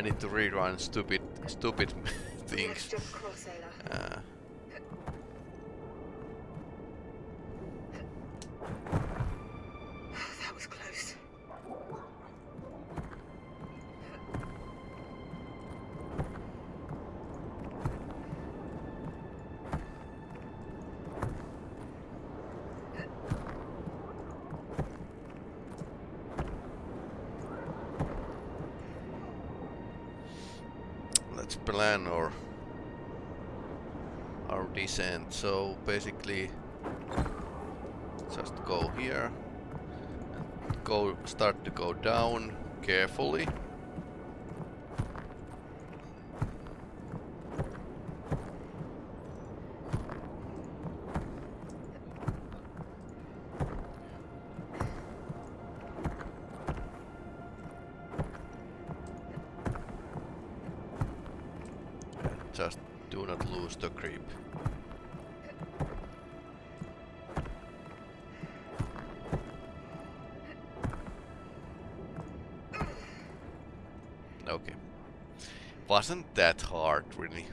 I need to rerun stupid, stupid things. Next jump across, Ayla. Uh, So basically, just go here, and go start to go down carefully. Really.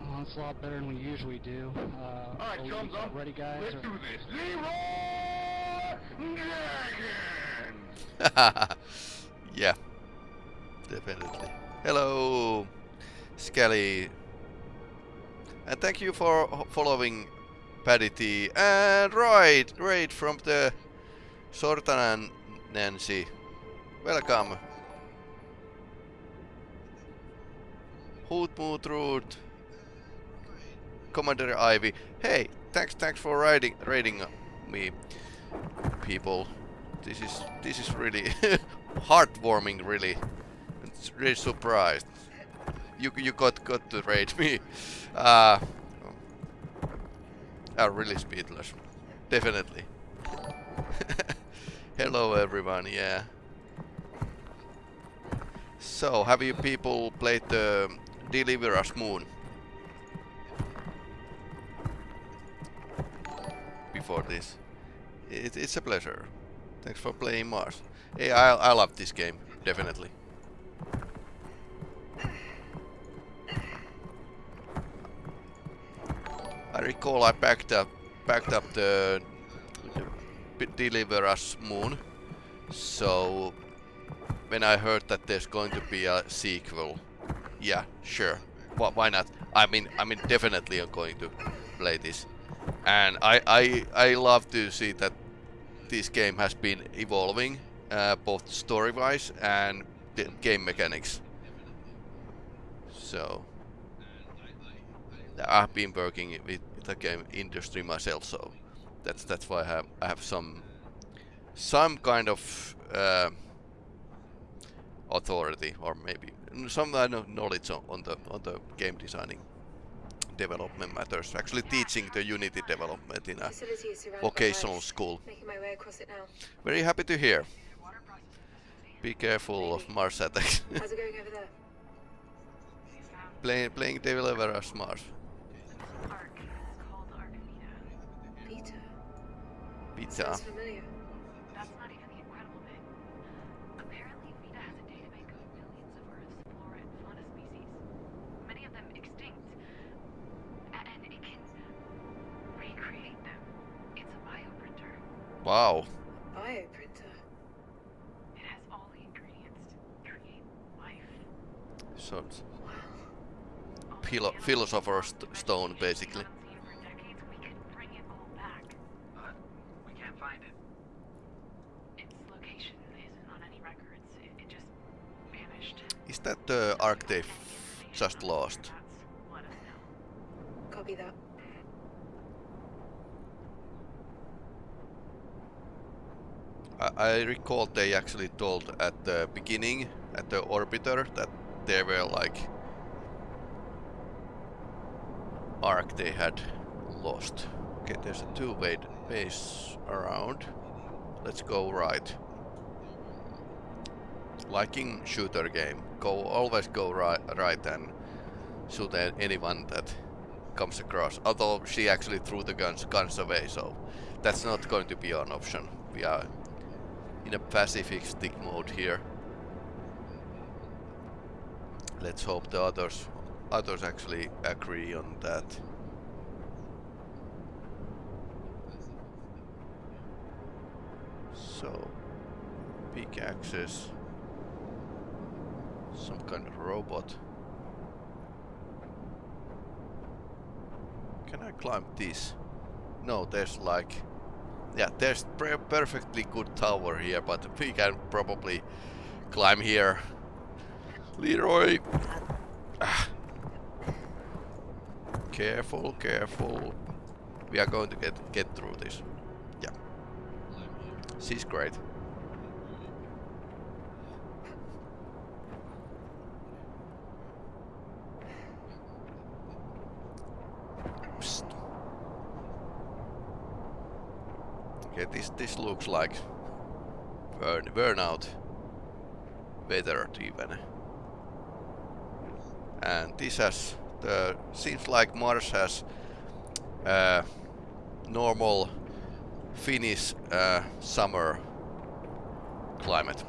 Oh, it's a lot better than we usually do. Uh, Alright, are we chums up. ready, guys? Let's or- do this. Leroy Jenkins! yeah. Definitely. Hello, Skelly. And thank you for following Paddy And Raid, Raid from the Sortanan Nancy. Welcome. Hootmootrud. Commander Ivy. Hey, thanks thanks for riding raiding me people. This is this is really heartwarming really. It's really surprised. You you got got to raid me. Uh are really speedless. Definitely. Hello everyone, yeah. So, have you people played the Deliver Us Moon? Before this? It, it's a pleasure. Thanks for playing Mars. Hey, I, I love this game, definitely. I recall I packed up backed up the, the Deliver Us Moon. So when I heard that there's going to be a sequel, yeah, sure. Wh why not? I mean, I mean, definitely I'm going to play this, and I I I love to see that this game has been evolving, uh, both story-wise and game mechanics. So I've been working with the game industry myself, so that's that's why I have I have some some kind of uh, authority or maybe some kind of knowledge on, on the on the game designing development matters. Actually, teaching the Unity development in a vocational school. Very happy to hear. Be careful of Mars attacks. How's it going over there? playing playing Deliver Us Mars. Arc. Bioprinter. Wow. A bioprinter. It has all the ingredients to create life. So All philo philosopher's st- stone, basically. we haven't seen for decades, we could bring it all back. But we can't find it. Its location isn't on any records. It, it just vanished. Is that the arc they just lost? Let us know. Copy that. I, I recall they actually told at the beginning, at the orbiter, that they were like arc they had lost. Okay, there's a two-way base around. Let's go right. Liking shooter game, go always go right, right and shoot anyone that comes across. Although she actually threw the guns guns away, so that's not going to be an option. We are in a pacifistic mode here. Let's hope the others others actually agree on that. So, pickaxes, some kind of robot. Can I climb this? No, there's like... Yeah, there's per perfectly good tower here, but we can probably climb here. Leroy! Careful, careful. We are going to get get through this. Yeah. She's great. Okay, this this looks like burn burnout weather even. And this has the seems like Mars has uh, normal Finnish uh, summer climate.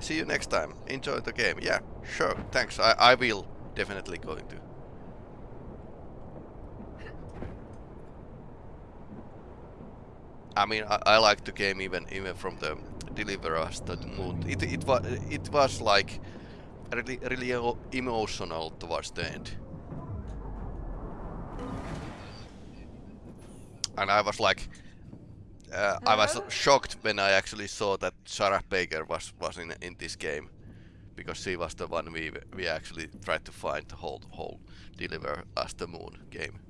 See you next time. Enjoy the game. Yeah, sure. Thanks. I, I will definitely going to. I mean, I, I like the game even even from the Deliverance to the moon. It it was it was like really really emotional towards the end, and I was like, uh, I was shocked when I actually saw that Sarah Baker was was in in this game, because she was the one we we actually tried to find the whole whole Deliver Us the Moon game.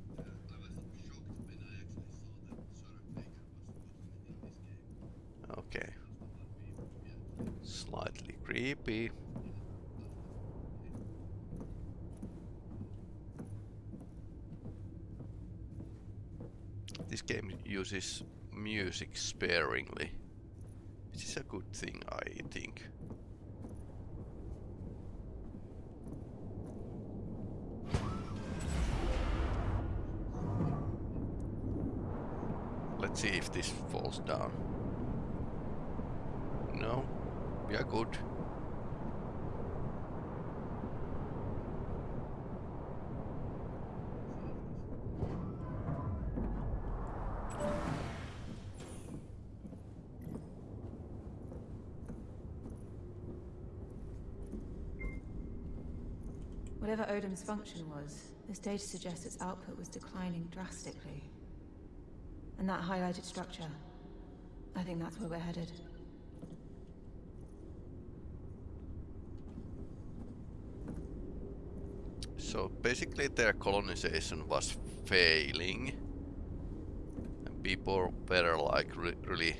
Okay. Slightly creepy. This game uses music sparingly. Which is a good thing, I think. See if this falls down. No, we are good. Whatever Odom's function was, this data suggests its output was declining drastically. And that highlighted structure, I think that's where we're headed. So basically their colonization was failing. And people were like re really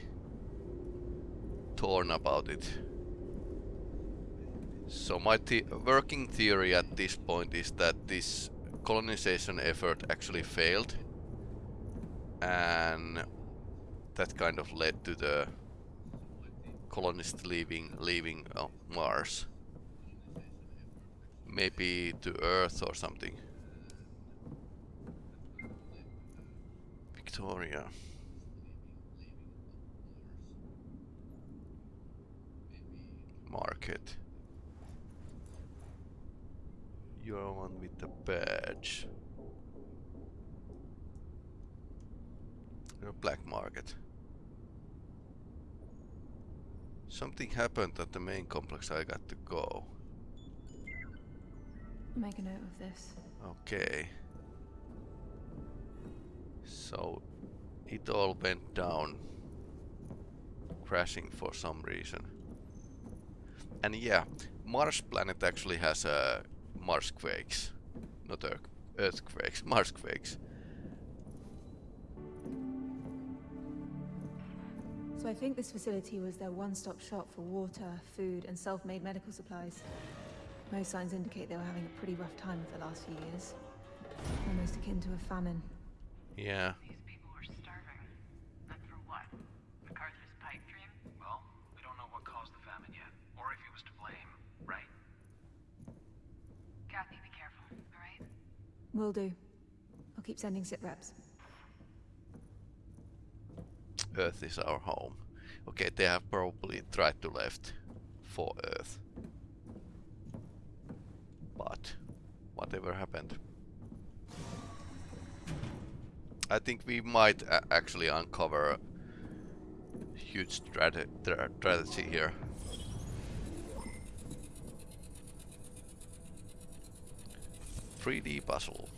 torn about it. So my working theory at this point is that this colonization effort actually failed. And that kind of led to the colonists leaving leaving uh, Mars maybe to Earth or something. Victoria. Market. You're one with the badge. You're black market. Something happened at the main complex I got to go. Make a note of this. Okay. So it all went down crashing for some reason. And yeah, Mars planet actually has uh, Marsquakes. Not earth earthquakes, Marsquakes. So I think this facility was their one-stop shop for water, food, and self-made medical supplies. Most signs indicate they were having a pretty rough time of the last few years. Almost akin to a famine. Yeah. These people were starving. And for what? MacArthur's pipe dream? Well, we don't know what caused the famine yet, or if he was to blame, right? Kathy, be careful, all right? Will do. I'll keep sending sit reps. Earth is our home. Okay, they have probably tried to left for Earth. But whatever happened. I think we might uh, actually uncover a huge strate strategy here. Three D puzzle.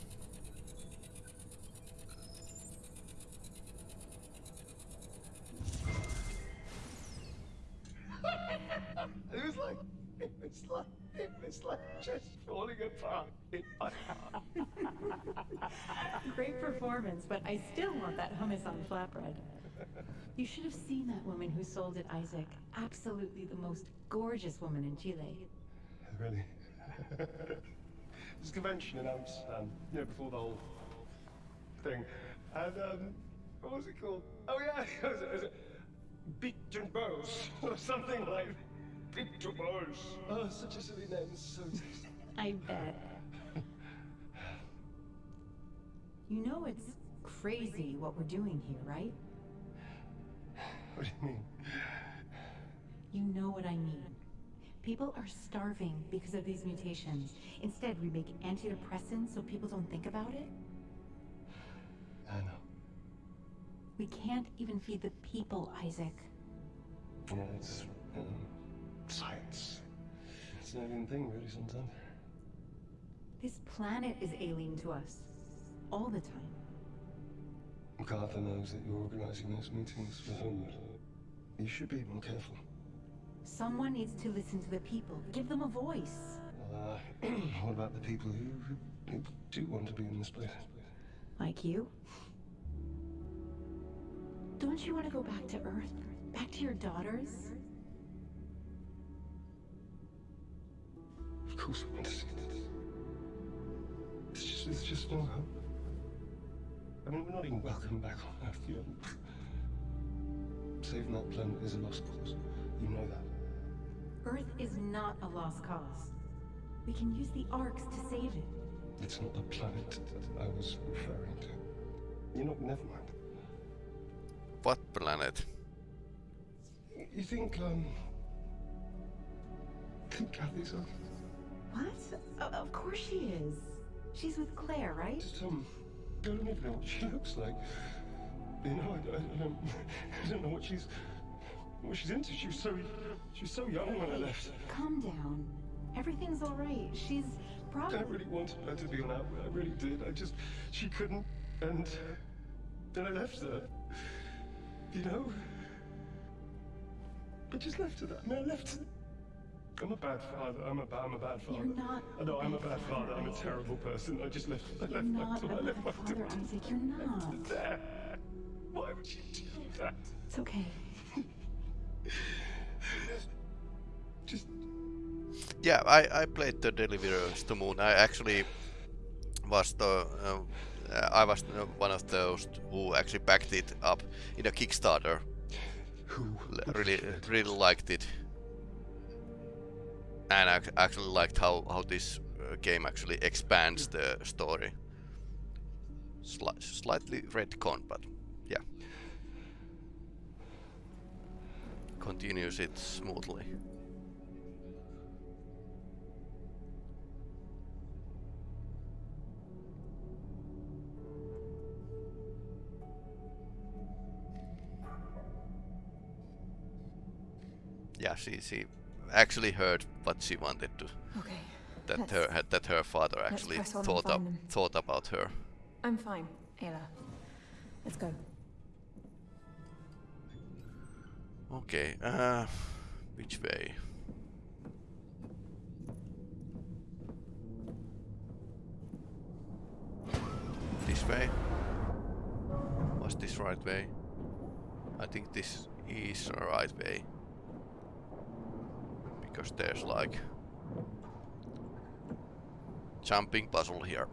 Like, it was like, it was like just falling apart. in. Great performance, but I still want that hummus on flatbread. You should have seen that woman who sold it, Isaac. Absolutely the most gorgeous woman in Chile. Really? This convention in Amsterdam, you know, before the whole thing. And, um, what was it called? Oh, yeah, it was, it was Beat and Bows, or something like Beat and Bows. Oh, such a silly name, so. I bet. You know it's crazy what we're doing here, right? What do you mean? You know what I mean. People are starving because of these mutations. Instead, we make antidepressants so people don't think about it. I know. We can't even feed the people, Isaac. Yeah, it's um, science. It's an alien thing, really, sometimes. This planet is alien to us. All the time. MacArthur knows that you're organizing those meetings for him. You should be more careful. Someone needs to listen to the people. Give them a voice. Uh, what about the people who, who, who do want to be in this place? Like you? Don't you want to go back to Earth? Back to your daughters? Of course I want to see this. It's just, it's just no hope. I mean, we're not even welcome back on Earth, you know. Saving that planet is a lost cause. You know that. Earth is not a lost cause. We can use the arcs to save it. It's not the planet that I was referring to. You know, never mind. What planet? You think, um... Think Kathy's okay? What? Of course she is. She's with Claire, right? Just, um... I don't even know what she looks like. You know, I, I, I don't... I don't know what she's... What she's into. She was so... She was so young when I left. Calm down. Everything's all right. She's probably... I really wanted her to be on that. I really did. I just... She couldn't. And... Then I left her. You know? I just left her that. I mean, I left her. I'm a bad father. I'm a bad, I'm a bad father. You're not I know a I'm a bad bad father. father, I'm a terrible person. I just left. I left my daughter. I left bad my father, daughter. Isaac. You're not. There. Why would you do that? It's okay. Just Yeah, I, I played the Deliverers to Moon. I actually was the uh, I was one of those who actually backed it up in a Kickstarter. who? Really, really liked it, and I actually liked how how this uh, game actually expands the story. Sli- slightly retcon, but yeah, continues it smoothly. Yeah, she she actually heard what she wanted to. Okay. That Let's- her that her father actually press on and thought up them. thought about her. I'm fine, Ayla. Let's go. Okay, uh, which way? This way? Was this right way? I think this is the right way. Because there's like jumping puzzle here.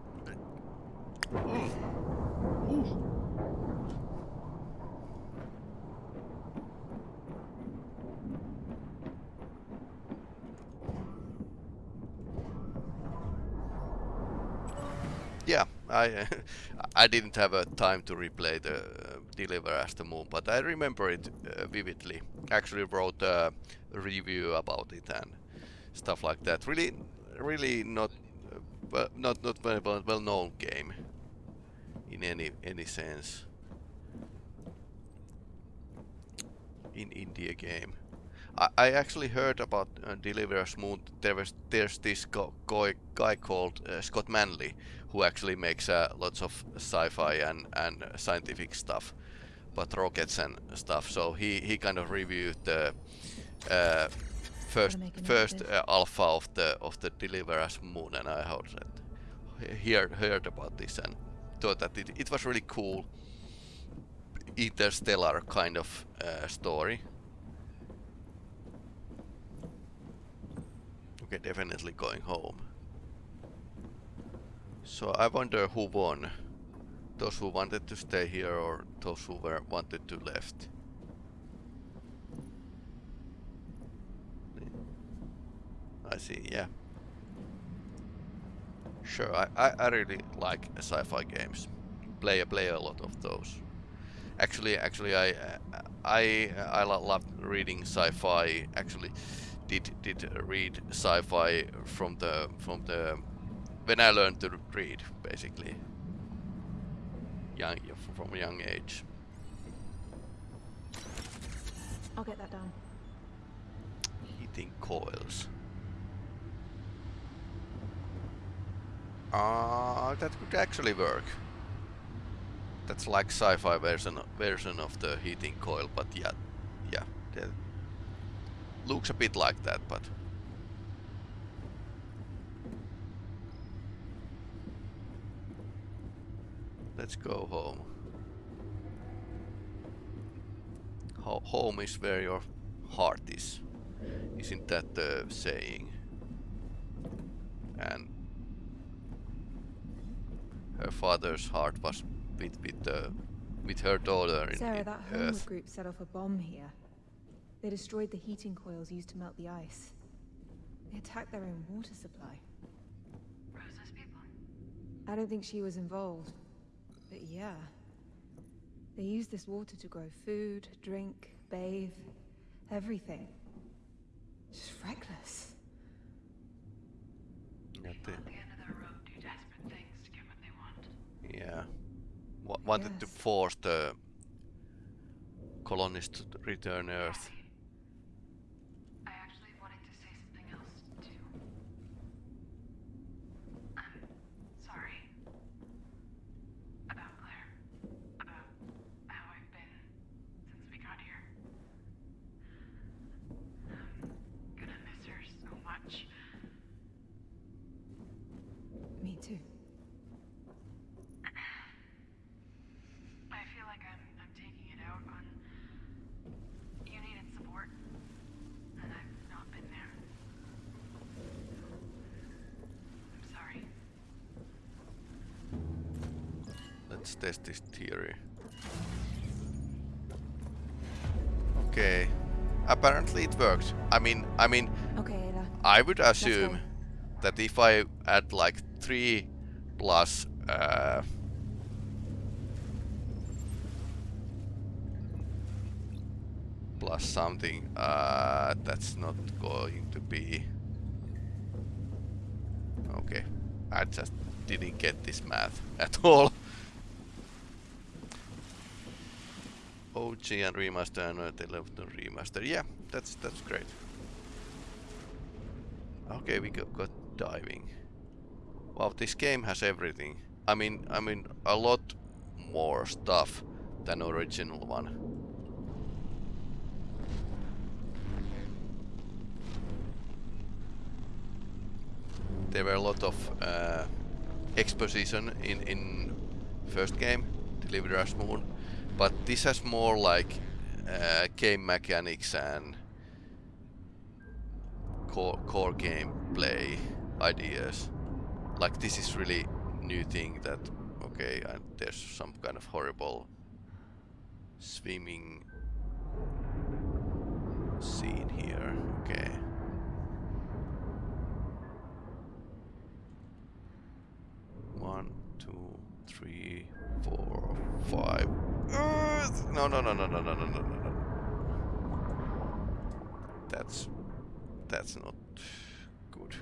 yeah, I I didn't have a time to replay the Deliver Us the Moon, but I remember it uh, vividly. Actually wrote a review about it and stuff like that. Really, really not uh, not not very well, known game in any any sense. In India game. I, I actually heard about uh, Deliver Us Moon. There was there's this guy, guy called uh, Scott Manley who actually makes uh, lots of sci-fi and and scientific stuff, but rockets and stuff. So he he kind of reviewed the uh, first make a note of first uh, alpha of the of the Deliver Us Moon, and I heard that heard heard about this and thought that it it was really cool interstellar kind of uh, story. Okay, definitely going home. So I wonder who won. Those who wanted to stay here or those who were wanted to left. I see, yeah. Sure, I, I, I really like sci-fi games. Play play a lot of those. Actually, actually, I I I lo- love reading sci-fi. Actually, did did read sci-fi from the from the when I learned to read, basically. Young from a young age. I'll get that done. Heating coils. Ah, that could actually work. That's like sci-fi version version of the heating coil, but yeah, yeah, that looks a bit like that, but let's go home. Ho home is where your heart is. Isn't that the saying? And her father's heart was with with the with her daughter in, Sarah, in that Homeward Earth. group set off a bomb here. They destroyed the heating coils used to melt the ice. They attacked their own water supply. Rosa's people? I don't think she was involved. But yeah. They use this water to grow food, drink, bathe, everything. Just reckless. Yeah, the- at the end of the road do desperate things to get what they want. yeah. Wa- wanted to force the colonists to return Earth. It works. I mean, I mean, Okay, Ada. I would assume that if I add like three plus uh, plus something, uh, that's not going to be okay. I just didn't get this math at all. OG and remaster and uh, the left remaster. Yeah, that's that's great. Okay, we got, got diving. Wow, this game has everything. I mean, I mean, a lot more stuff than original one. There were a lot of uh, exposition in in first game, Deliver Us Moon, but this has more like uh, game mechanics and core, core gameplay ideas. Like this is really new thing that okay, and there's some kind of horrible swimming scene here. Okay. One, two, three, four, five. No, no, no, no, no, no, no, no, no, no. That's that's not good.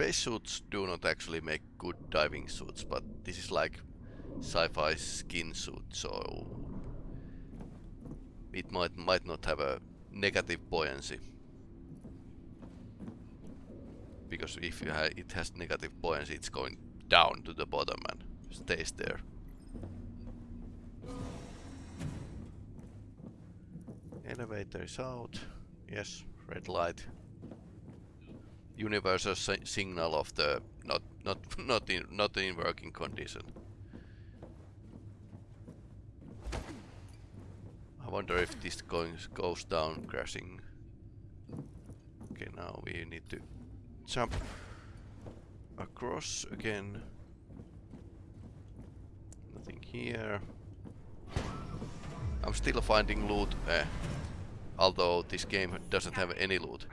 Spacesuits do not actually make good diving suits, but this is like sci-fi skin suit, so it might might not have a negative buoyancy. Because if ha it has negative buoyancy, it's going down to the bottom and stays there. Elevator is out. Yes, red light universal si signal of the not not not in not in working condition. I wonder if this goes goes down crashing. Okay, now we need to jump across again. Nothing here. I'm still finding loot, eh, although this game doesn't have any loot.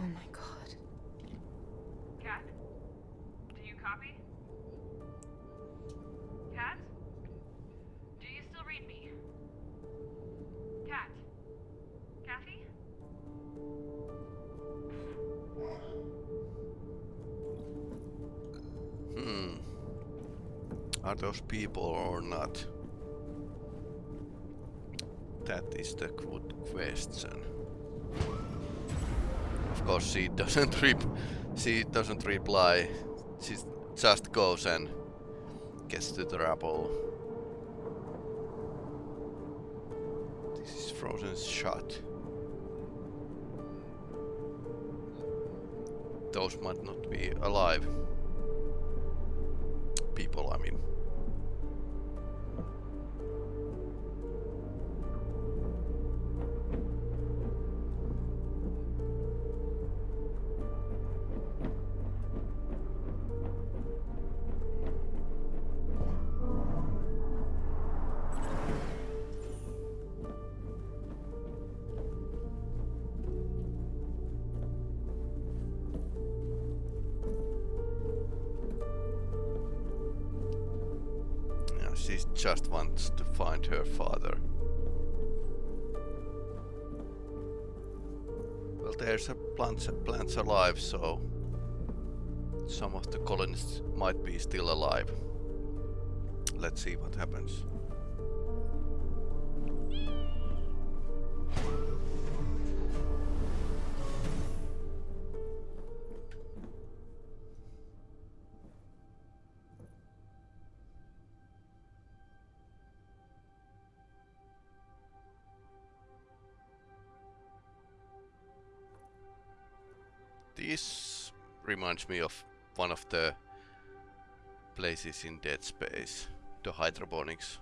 Oh my god. Cat? Do you copy? Cat? Do you still read me? Cat? Kathy? Hmm. Are those people or not? That is the good question course she doesn't rep she doesn't reply. She just goes and gets to the rabble. This is frozen shot. Those might not be alive. People, I mean. Well, there's a plants, plants alive, so some of the colonists might be still alive. Let's see what happens. Reminds me of one of the places in Dead Space, the hydroponics.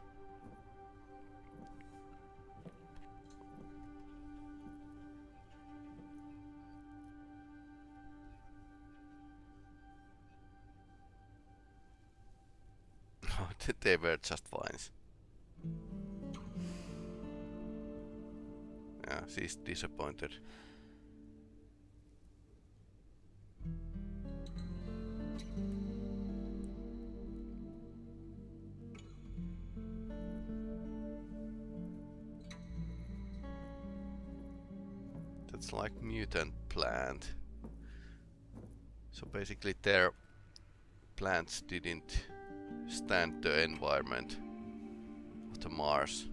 they were just vines. Yeah, she's disappointed. That's like mutant plant. So basically their plants didn't stand the environment of the Mars.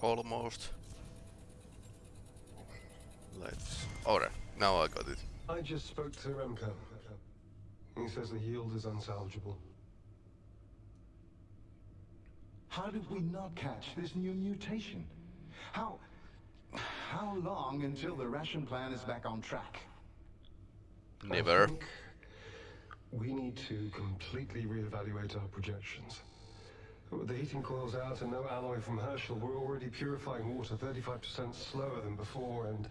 Almost. Let's. Oh, Alright, now I got it. I just spoke to Remco. He says the yield is unsalvageable. How did we not catch this new mutation? How... How long until the ration plan is back on track? Never. we need to completely reevaluate our projections. With the heating coils out and no alloy from Herschel, we're already purifying water 35% slower than before, and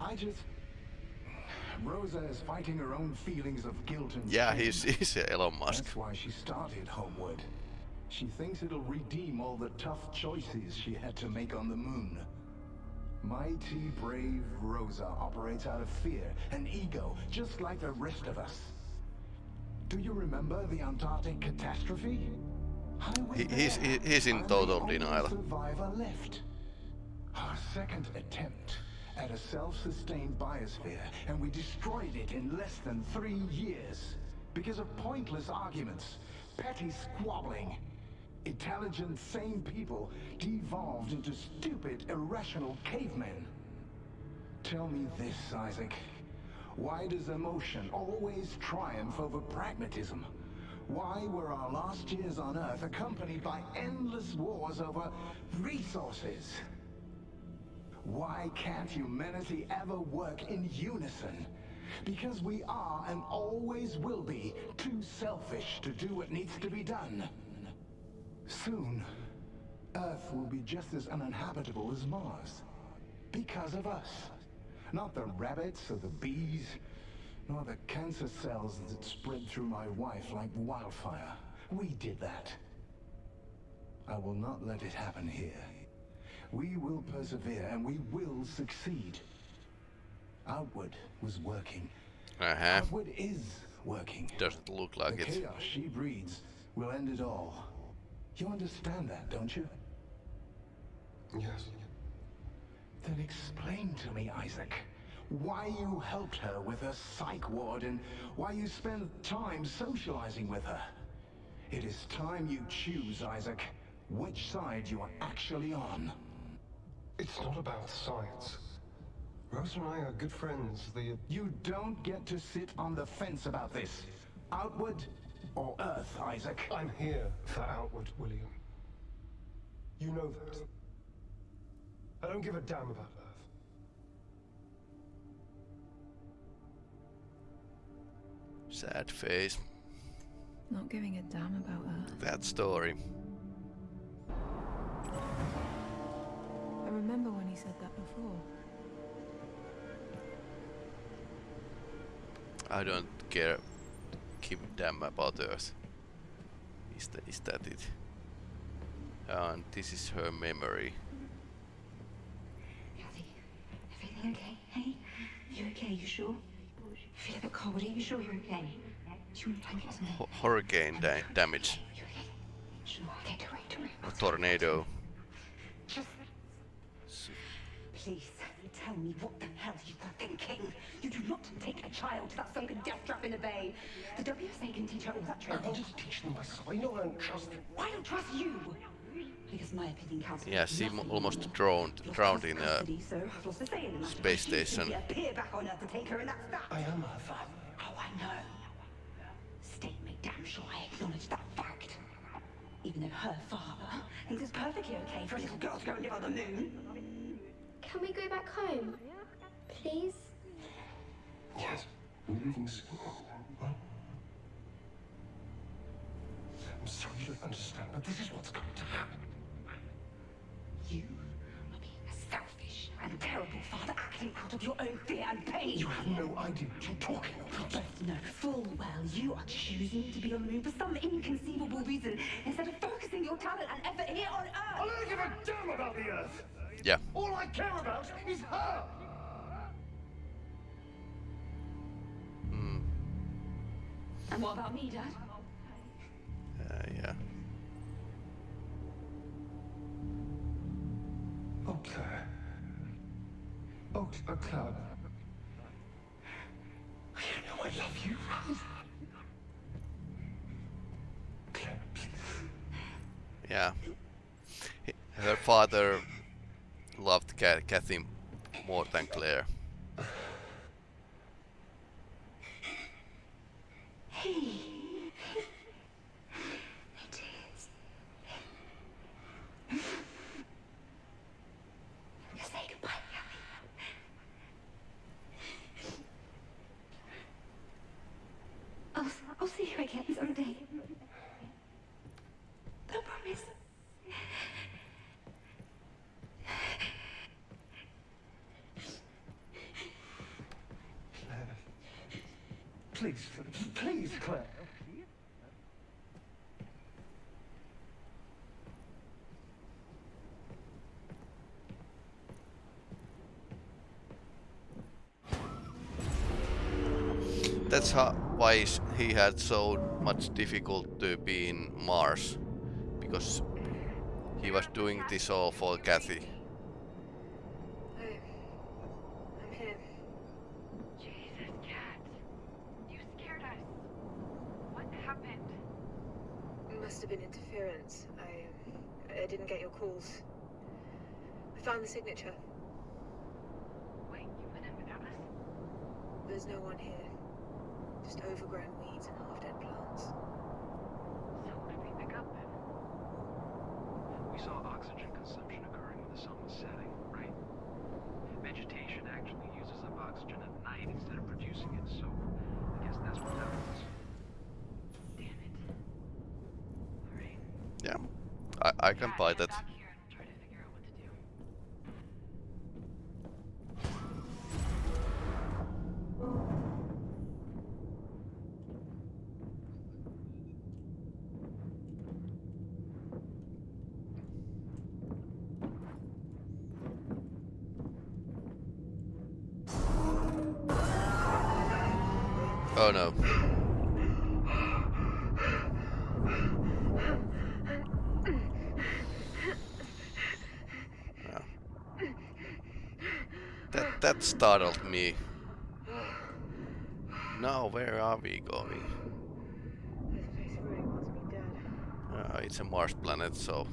I just... Rosa is fighting her own feelings of guilt and Yeah, he's, he's Elon Musk. That's why she started Homeward. She thinks it'll redeem all the tough choices she had to make on the moon. Mighty brave Rosa operates out of fear and ego, just like the rest of us. Do you remember the Antarctic catastrophe? He- he's- he- he's in total denial. survivor left. Our second attempt at a self-sustained biosphere, and we destroyed it in less than three years. Because of pointless arguments, petty squabbling. Intelligent, sane people devolved into stupid, irrational cavemen. Tell me this, Isaac. Why does emotion always triumph over pragmatism? Why were our last years on Earth accompanied by endless wars over resources? Why can't humanity ever work in unison? Because we are and always will be too selfish to do what needs to be done. Soon, Earth will be just as uninhabitable as Mars. Because of us. Not the rabbits or the bees, nor the cancer cells that spread through my wife like wildfire. We did that. I will not let it happen here. We will persevere and we will succeed. Outward was working. Uh huh. Outward is working. Doesn't look like the it. chaos she breeds will end it all. You understand that, don't you? yes. Then explain to me, Isaac, why you helped her with her psych ward and why you spend time socializing with her. It is time you choose, Isaac, which side you are actually on. It's not about science. Rose and I are good friends. The You don't get to sit on the fence about this. Outward or Earth, Isaac? I'm here for Outward, William. You know that. I don't give a damn about Earth. Sad face. Not giving a damn about Earth. That story. I remember when he said that before. I don't care. Give a damn about Earth. Is that, is that it? And this is her memory. Kathy, everything okay? Hey, you okay? You sure? Feel a bit cold. Are you sure you're okay? Do you want to take it? Ho- hurricane da damage. Okay? Okay. A tornado. Just please tell me what the hell you were thinking. You do not take a child to that sunken death trap in the bay. The WSA can teach her all that training. I training. wanted to teach them myself. I know I don't trust them. Why don't trust you? Because my opinion counts. Yeah, she almost drowned, You're drowned in a custody, uh, so I've lost a say in the matter. space station. back on Earth to take her, and that's that. I am her father. Oh, I know. State me damn sure I acknowledge that fact. Even though her father thinks it's perfectly okay for a little girl to go and live on the moon. Can we go back home? Please? Yes. We're leaving soon. What? I'm sorry you don't understand, but this is what's going to happen. You are being a selfish and terrible father acting out of your own fear and pain. You have no idea what you're talking about. both know full well you are choosing to be on the moon for some inconceivable reason instead of focusing your talent and effort here on Earth. I Earth. don't give a damn about the Earth. Yeah. All I care about is her. What about me, Dad? uh, yeah. Oh, Claire. not a club. You know I love you, right? Claire, please. Yeah. Her father loved Ca- Kathy more than Claire. Hey. It is. Say goodbye, Kathy. I'll, I'll see you again someday. I promise. Please, please, Claire. That's how, why he had so much difficult to be in Mars. Because he was doing this all for Kathy. Oh, I'm here. Jesus, Cat. You scared us. What happened? It must have been interference. I, I didn't get your calls. I found the signature. Wait, you went in without us? There's no one here. Just overgrown weeds and half-dead plants. So what did we pick up then? We saw oxygen consumption occurring when the sun was setting, right? Vegetation actually uses up oxygen at night instead of producing it, so I guess that's what that was. Damn it. Alright. Yeah. I, I can Yeah, buy head that. back here and we'll try to figure out what to do. Oh no. That that startled me. Now where are we going? Uh, it's a Mars planet, so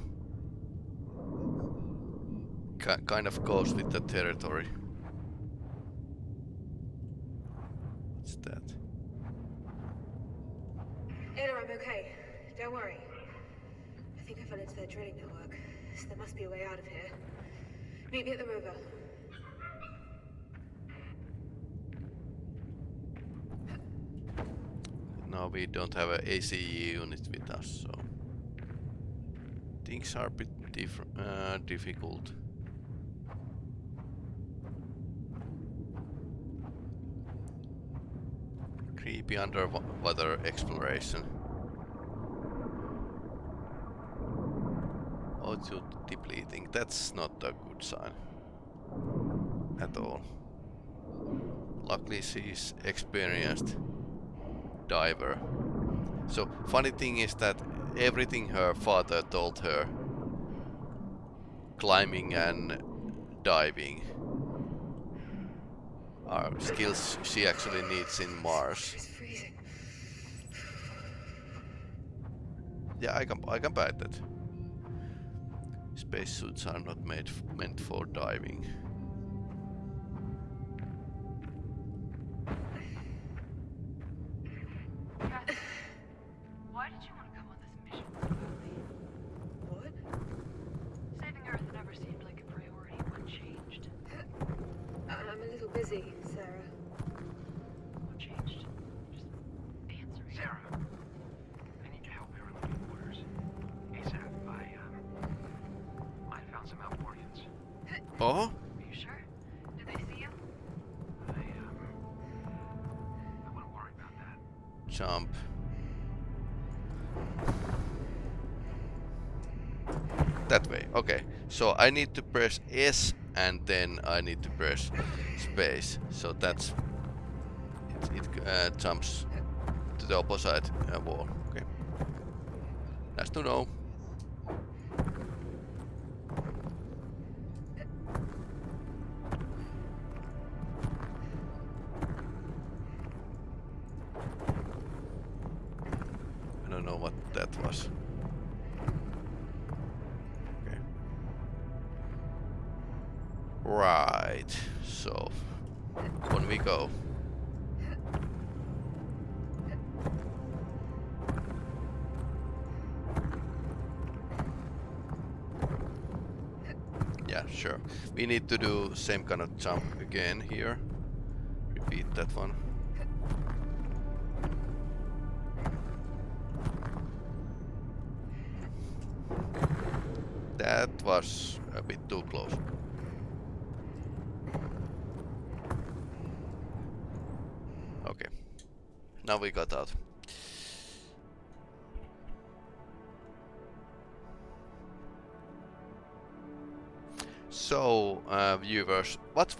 ki kind of goes with the territory. What's that? Ada, I'm okay. Don't worry. I think I fell into their drilling network, so there must be a way out of here. Meet me at the river. No, we don't have an ACE unit with us, so things are a bit different, uh, difficult. Creepy underwater exploration. O2 depleting. That's not a good sign at all. Luckily, she's experienced diver. So funny thing is that everything her father told her, climbing and diving, are skills she actually needs in Mars. Yeah, I can I can buy that. Spacesuits are not made meant for diving. Oh? Are you sure? Did they see you? I, um, I wouldn't worry about that. Jump. That way, okay. So I need to press S and then I need to press space. So that's it, it uh, jumps to the opposite uh, wall. Okay. Nice to know. We need to do same kind of jump again here.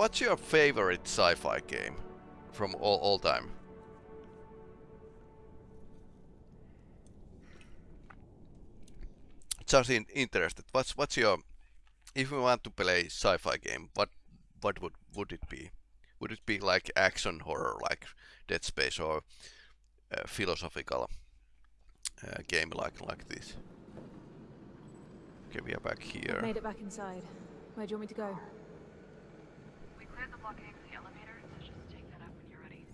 What's your favorite sci-fi game from all all time? Just in, interested. What's what's your if you want to play sci-fi game? What what would would it be? Would it be like action horror, like Dead Space, or uh, philosophical uh, game like like this? Okay, we are back here. I've made it back inside. Where do you want me to go? We cleared the blockade the elevator, so just take that up when you're ready.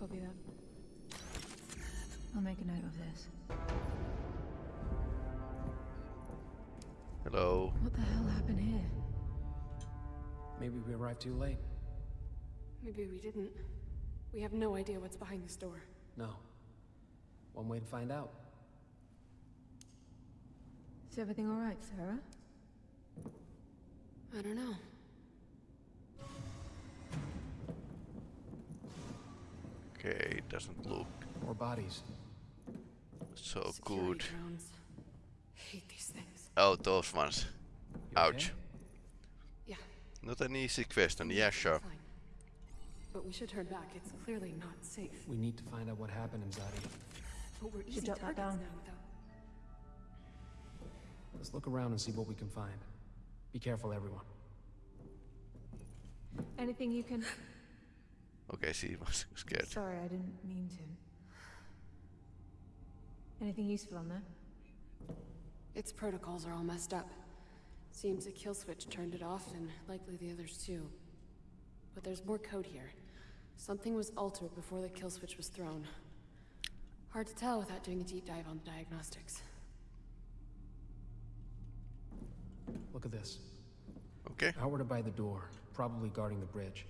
Copy that. I'll make a note of this. Hello. What the hell happened here? Maybe we arrived too late. Maybe we didn't. We have no idea what's behind this door. No. One way to find out. Is everything alright, Sarah? I don't know. Okay, it doesn't look More bodies. so Security good. drones. Hate these things. Oh, those ones. You Ouch. okay? Yeah, Not an easy question. Yeah, sure. fine. But we should turn back. It's clearly not safe. We need to find out what happened, Imzadi. But we're easy jot that targets down. now without... Let's look around and see what we can find. Be careful, everyone. Anything you can... Okay, she was scared. Sorry, I didn't mean to. Anything useful on there? Its protocols are all messed up. Seems a kill switch turned it off, and likely the others too. But there's more code here. Something was altered before the kill switch was thrown. Hard to tell without doing a deep dive on the diagnostics. Look at this. Okay. Outward are by the door, probably guarding the bridge.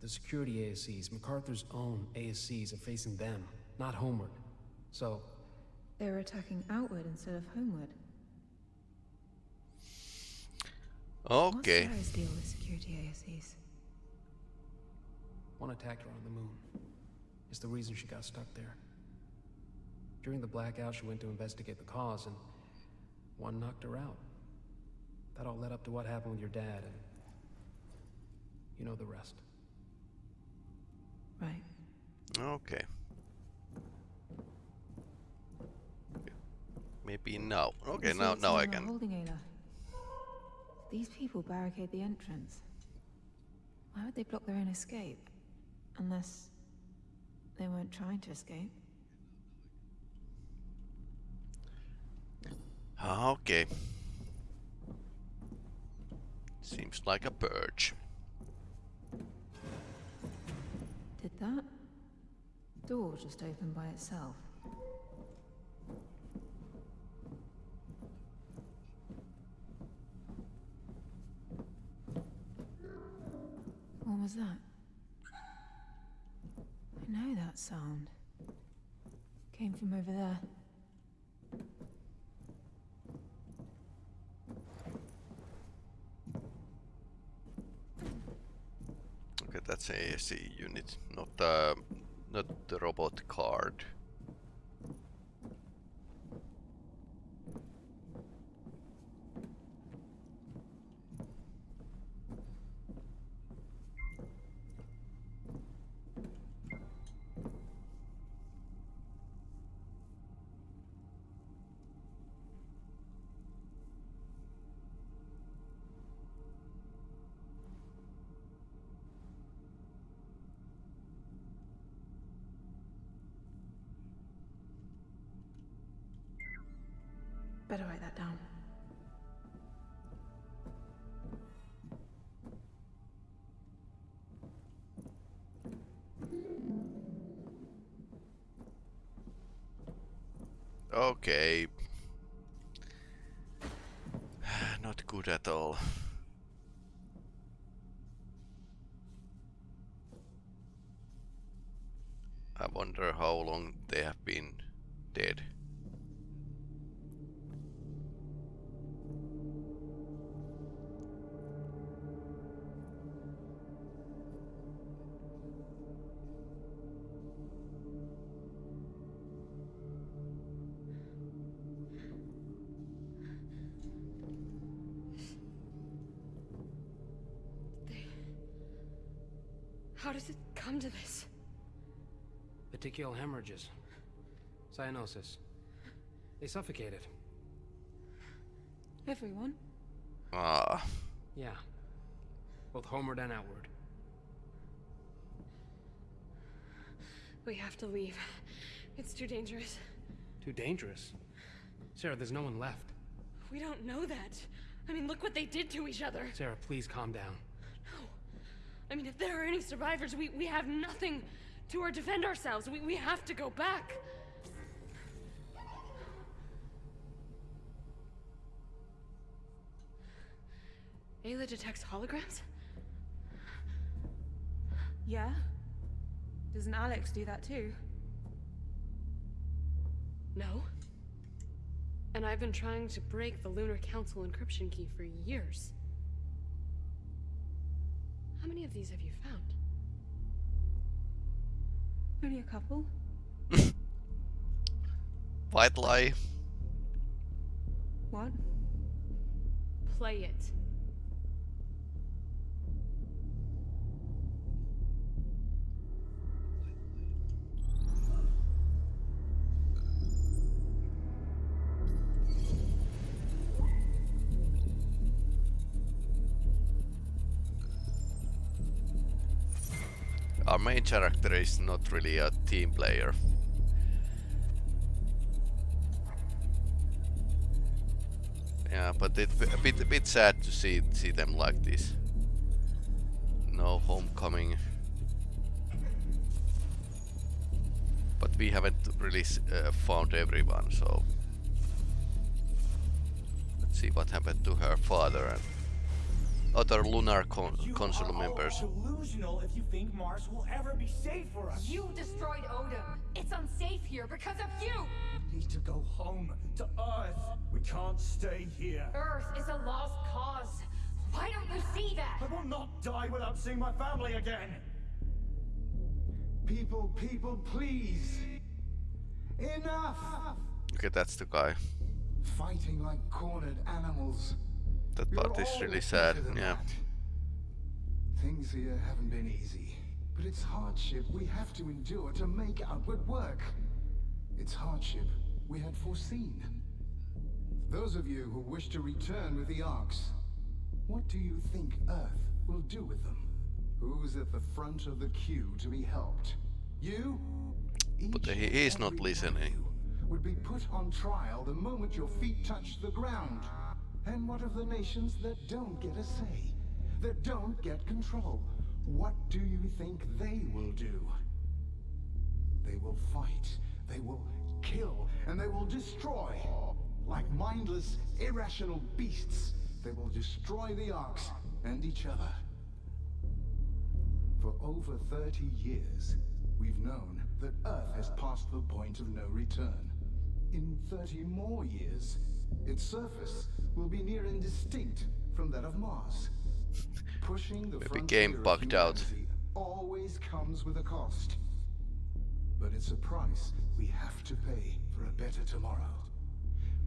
The security ASCs, MacArthur's own ASCs, are facing them, not homeward. So, They're attacking outward instead of homeward. Okay. What's Sarah's deal with security ASCs? one attacked her on the moon. It's the reason she got stuck there. During the blackout, she went to investigate the cause, and one knocked her out. That all led up to what happened with your dad, and you know the rest. Right. Okay. Maybe now. Okay, You now now I can. Holding Ayla. These people barricade the entrance. Why would they block their own escape? Unless they weren't trying to escape. Ah, Okay. Seems like a purge. That door just open by itself? What was that? I know that sound. Came from over there. That's a ASC unit, not uh, not the robot card. better write that down. Okay. Not good at all. I wonder how long they have been dead. Hemorrhages. Cyanosis. They suffocated. Everyone? Ah. Yeah. Both homeward and outward. We have to leave. It's too dangerous. Too dangerous. Sarah, there's no one left. We don't know that. I mean, look what they did to each other. Sarah, please calm down. No. I mean, if there are any survivors, we, we have nothing to or defend ourselves. We, we have to go back. Ayla detects holograms? Yeah? Doesn't Alex do that too? No. And I've been trying to break the Lunar Council encryption key for years. How many of these have you found? Only a couple. White lie. What? Play it. Character is not really a team player. Yeah, but it's a bit a bit sad to see see them like this. No homecoming. But we haven't really uh, found everyone, so let's see what happened to her father and other lunar con council members. delusional if you think Mars will ever be safe for us. You destroyed Odin. It's unsafe here because of you. We need to go home to Earth. We can't stay here. Earth is a lost cause. Why don't you see that? I will not die without seeing my family again. People, people, please. Enough! Okay, that's the guy. Fighting like cornered animals. That part is really sad, yeah. That. Things here haven't been easy, but it's hardship we have to endure to make outward work. It's hardship we had foreseen. Those of you who wish to return with the Arks, what do you think Earth will do with them? Who's at the front of the queue to be helped? You? But he is not listening. Eh? Would be put on trial the moment your feet touch the ground. And what of the nations that don't get a say? That don't get control? What do you think they will do? They will fight, they will kill, and they will destroy. Like mindless, irrational beasts, they will destroy the Arks and each other. For over 30 years, we've known that Earth has passed the point of no return. In 30 more years, its surface will be near and distinct from that of Mars. Pushing the Maybe game bugged out. always comes with a cost. But it's a price we have to pay for a better tomorrow.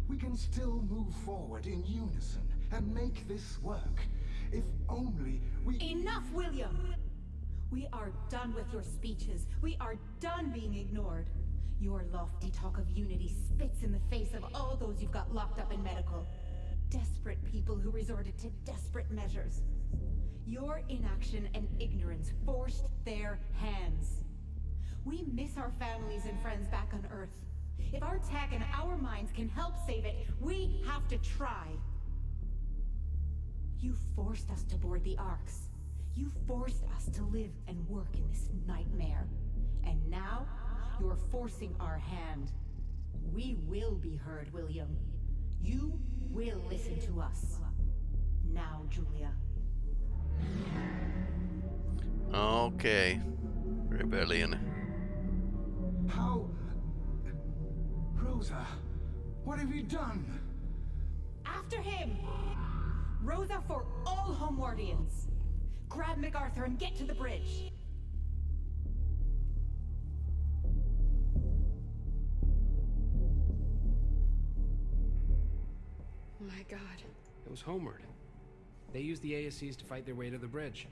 We can still move forward in unison and make this work. If only we... Enough, William! We are done with your speeches. We are done being ignored. Your lofty talk of unity spits in the face of all those you've got locked up in medical. Desperate people who resorted to desperate measures. Your inaction and ignorance forced their hands. We miss our families and friends back on Earth. If our tech and our minds can help save it, we have to try. You forced us to board the Arks. You forced us to live and work in this nightmare. And now, you're forcing our hand. We will be heard, William. You will listen to us. Now, Julia. Okay. Rebellion. How... Rosa, what have you done? After him! Rosa for all Homewardians! Grab MacArthur and get to the bridge! My god. It was Homeward. They used the ASCs to fight their way to the bridge.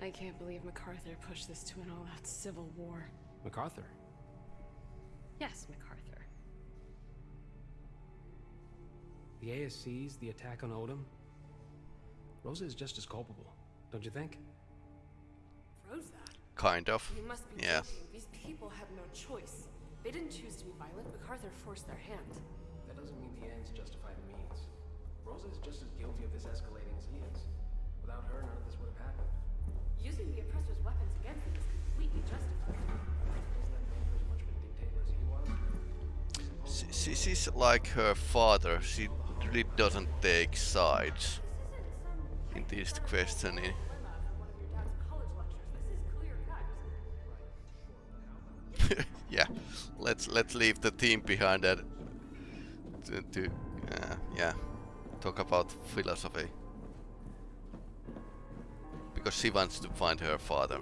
I can't believe MacArthur pushed this to an all-out civil war. MacArthur? Yes, MacArthur. The ASCs, the attack on Odom? Rosa is just as culpable, don't you think? Rosa? Kind of. You must be Yeah. joking. These people had no choice. They didn't choose to be violent. MacArthur forced their hand. Ends justify the means. Rosa is just as guilty of this escalating as he is. Without her, none of this would have happened. Using the oppressor's weapons against them is completely justified. Doesn't that make her as much of a dictator as he was? She, she's like her father. She really doesn't take sides in this questioning. Eh? yeah, let's let's leave the team behind that to, to uh, yeah talk about philosophy because she wants to find her father.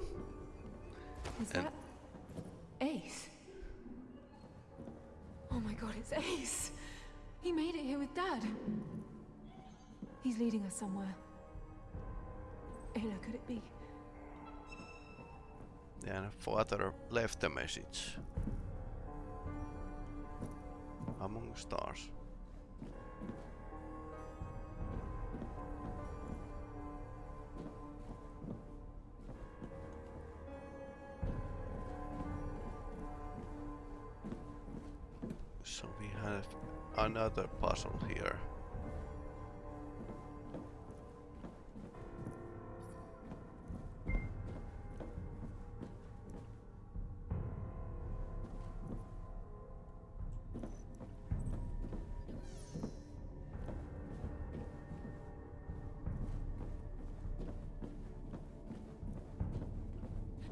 Is And- that Ace? Oh my god, it's Ace! He made it here with Dad. He's leading us somewhere. Ayla, could it be? Yeah, father left a message. Among stars. So we have another puzzle here.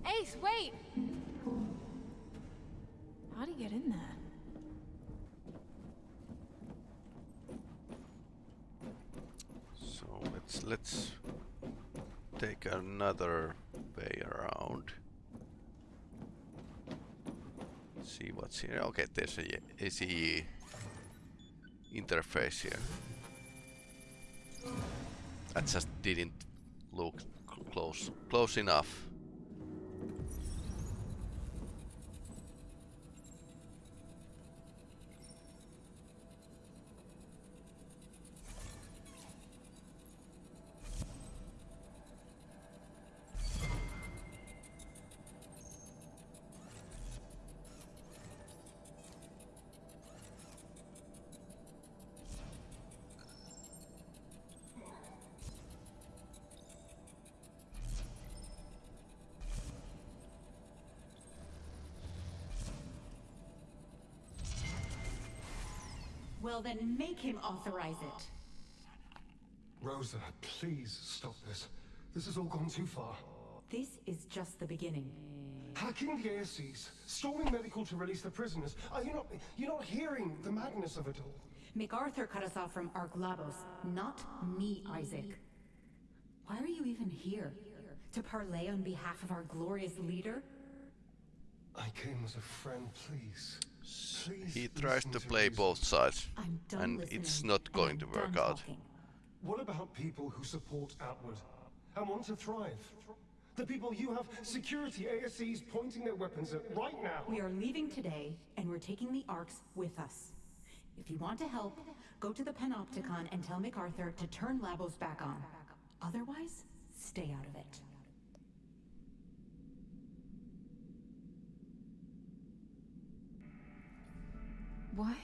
Ace, wait! How'd he get in there? So let's let's take another way around. See what's here. Okay, there's a ACE interface here. That just didn't look close close enough. Well, then make him authorize it. Rosa, please stop this. This has all gone too far. This is just the beginning. Hacking the ASCs, storming medical to release the prisoners. Are you not, you're not hearing the madness of it all? MacArthur cut us off from Ark Labos, not me, Isaac. Why are you even here? To parlay on behalf of our glorious leader? I came as a friend, please. Please He tries to play both sides, and it's not going to work out. What about people who support Outward and want to thrive? The people you have security ASCs pointing their weapons at right now. We are leaving today, and we're taking the Arks with us. If you want to help, go to the Panopticon and tell MacArthur to turn Labos back on. Otherwise, stay out of it. Why?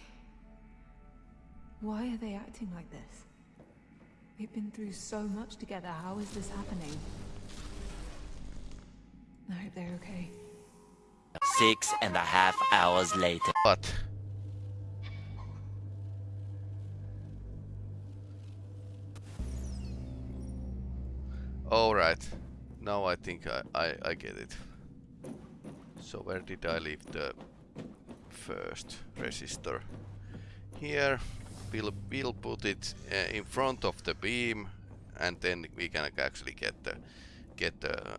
Why are they acting like this? We've been through so much together. How is this happening? I hope they're okay. Six and a half hours later. What? Alright. Now I think I, I, I get it. So where did I leave the first resistor? Here we'll, we'll put it uh, in front of the beam and then we can actually get the get the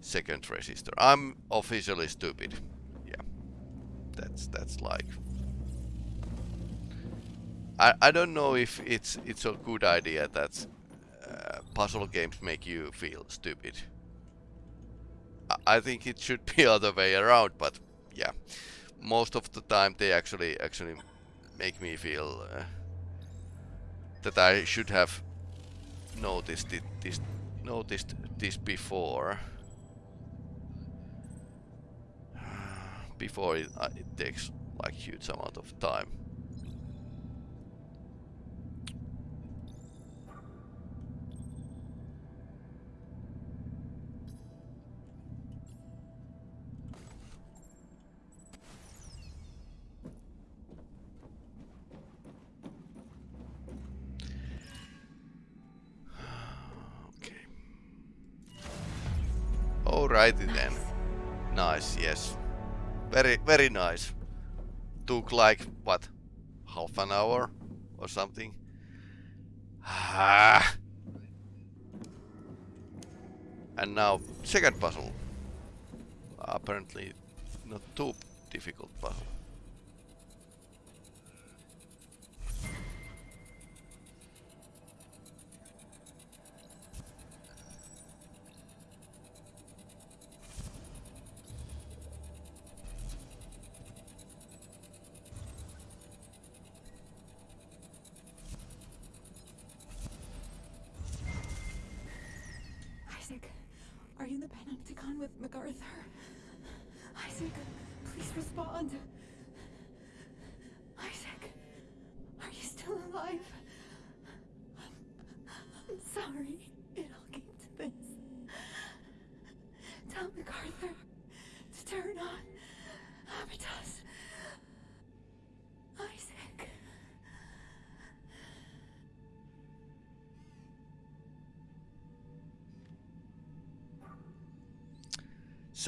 second resistor. I'm officially stupid. Yeah. That's that's like I I don't know if it's it's a good idea that uh, puzzle games make you feel stupid. I, I think it should be other way around, but yeah. Most of the time they actually actually make me feel uh, that I should have noticed it, this noticed this before before it, uh, it takes like huge amount of time. Very, very nice. Took like, what, half an hour or something? Ah. And now, second puzzle. Apparently not too difficult puzzle.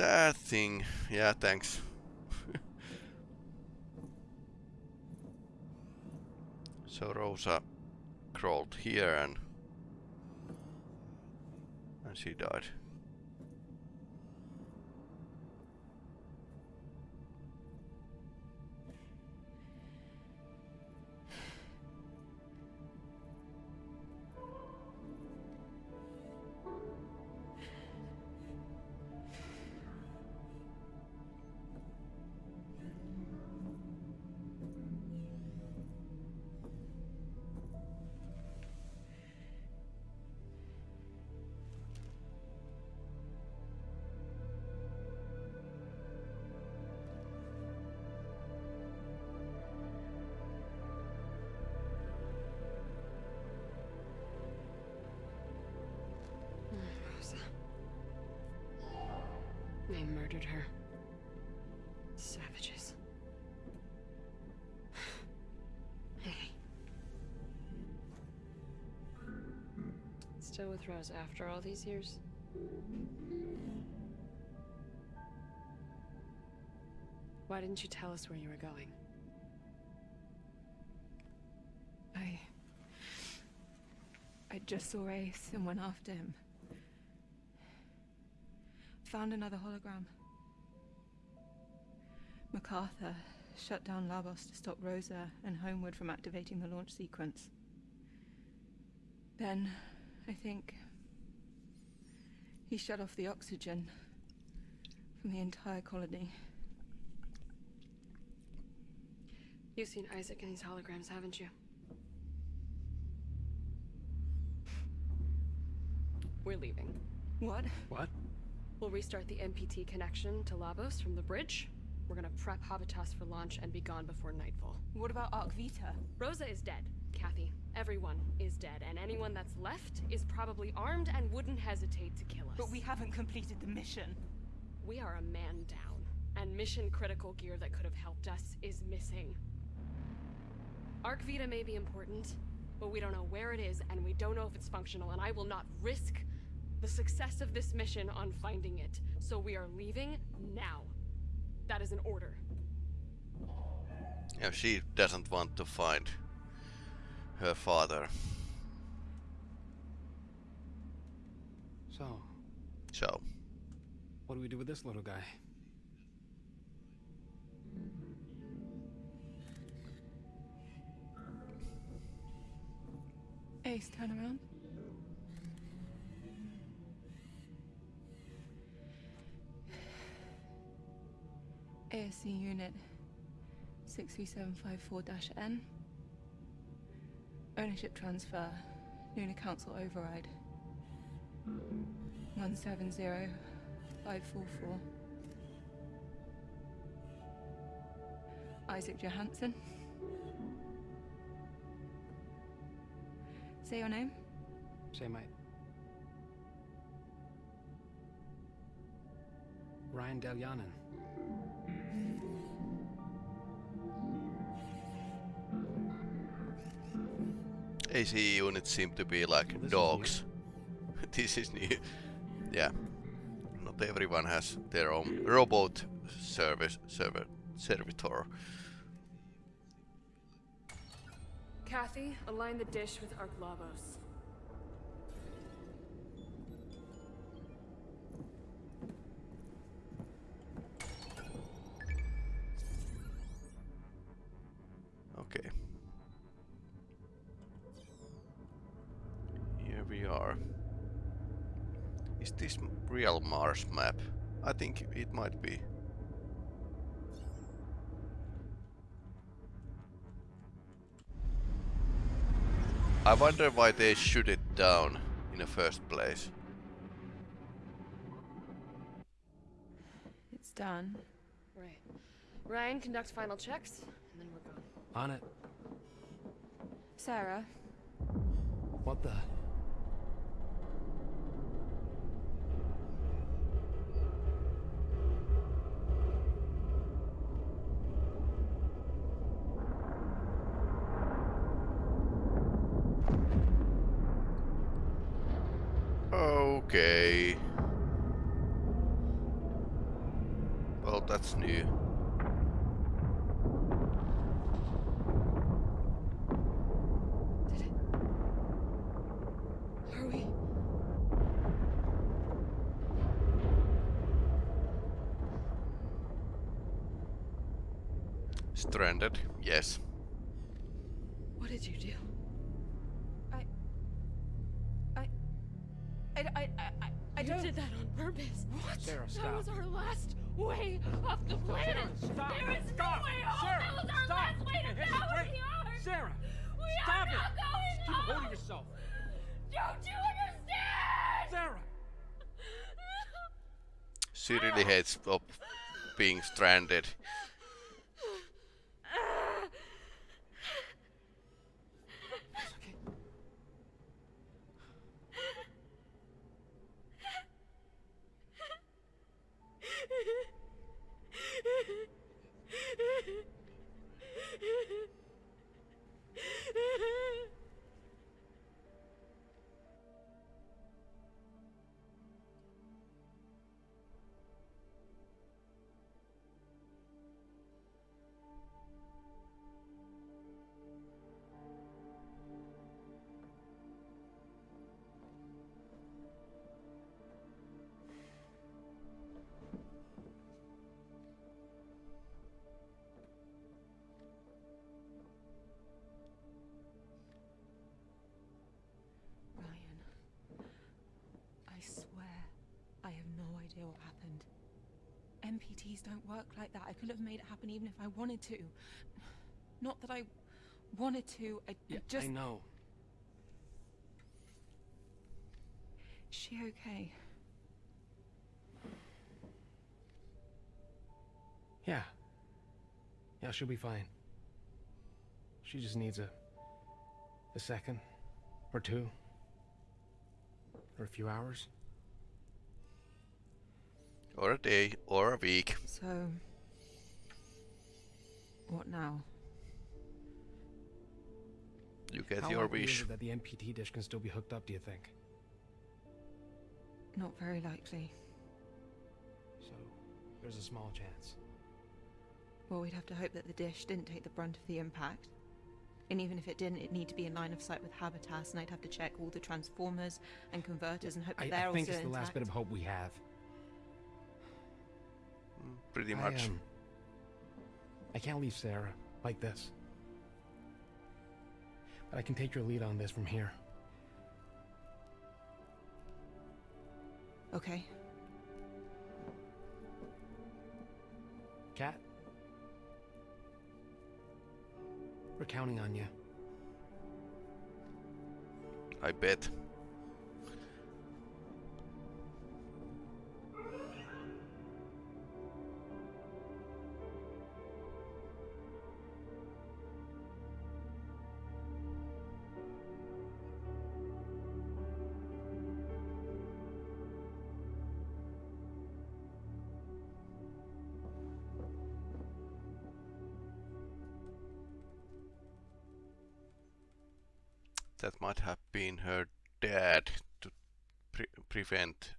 Sad thing. Yeah, thanks. so Rosa crawled here and and she died. They murdered her. Savages. hey. Still with Rose after all these years? Why didn't you tell us where you were going? I... I just saw Ace and went after him. Found another hologram. MacArthur shut down Labos to stop Rosa and Homeward from activating the launch sequence. Then, I think... He shut off the oxygen from the entire colony. You've seen Isaac in these holograms, haven't you? We're leaving. What? What? We'll restart the MPT connection to Labos from the bridge. We're gonna prep Habitas for launch and be gone before nightfall. What about Ark Vita? Rosa is dead, Kathy. Everyone is dead, and anyone that's left is probably armed and wouldn't hesitate to kill us. But we haven't completed the mission. We are a man down, and mission critical gear that could have helped us is missing. Ark Vita may be important, but we don't know where it is, and we don't know if it's functional, and I will not risk the success of this mission on finding it. So we are leaving now. That is an order. Yeah, she doesn't want to find her father. So, So, what do we do with this little guy? Ace, turn around. ASC unit 63754-N. Ownership transfer. Lunar Council override. 170544. Isaac Johanson. Say your name. Say my... Ryan Delyanin. AC units seem to be like This is dogs. this is new. Yeah. Not everyone has their own robot service server servitor. Kathy, align the dish with Ark m- Mars map? I think it might be. I wonder why they shoot it down in the first place. It's done. Right. Ryan, conduct final checks, and then we're gone. On it. Sarah, What the? Well, that's new. Are we? Stranded, yes. Way off the planet. Stop! There is Stop! no way home. Sarah, that was our stop! last way to Hey, go. wait. We are. Sarah! We stop are it! not going Keep home. holding yourself. Don't you understand? Sarah! She really hates op being stranded. MPTs don't work like that. I could have made it happen even if I wanted to. Not that I wanted to. I, Yeah, just. I know. Is she okay? Yeah. Yeah, she'll be fine. She just needs a... a second. Or two. Or a few hours. Or a day, or a week. So. What now? You get How your likely is wish. it that the MPT dish can still be hooked up, do you think? Not very likely. So, there's a small chance. Well, we'd have to hope that the dish didn't take the brunt of the impact. And even if it didn't, it'd need to be in line of sight with Habitas, and I'd have to check all the transformers and converters and hope that I, they're I think also it's the last bit of hope we have. Pretty I, much. um, I can't leave Sarah like this. But I can take your lead on this from here. Okay. Cat? We're counting on you. I bet. Been her dad to pre prevent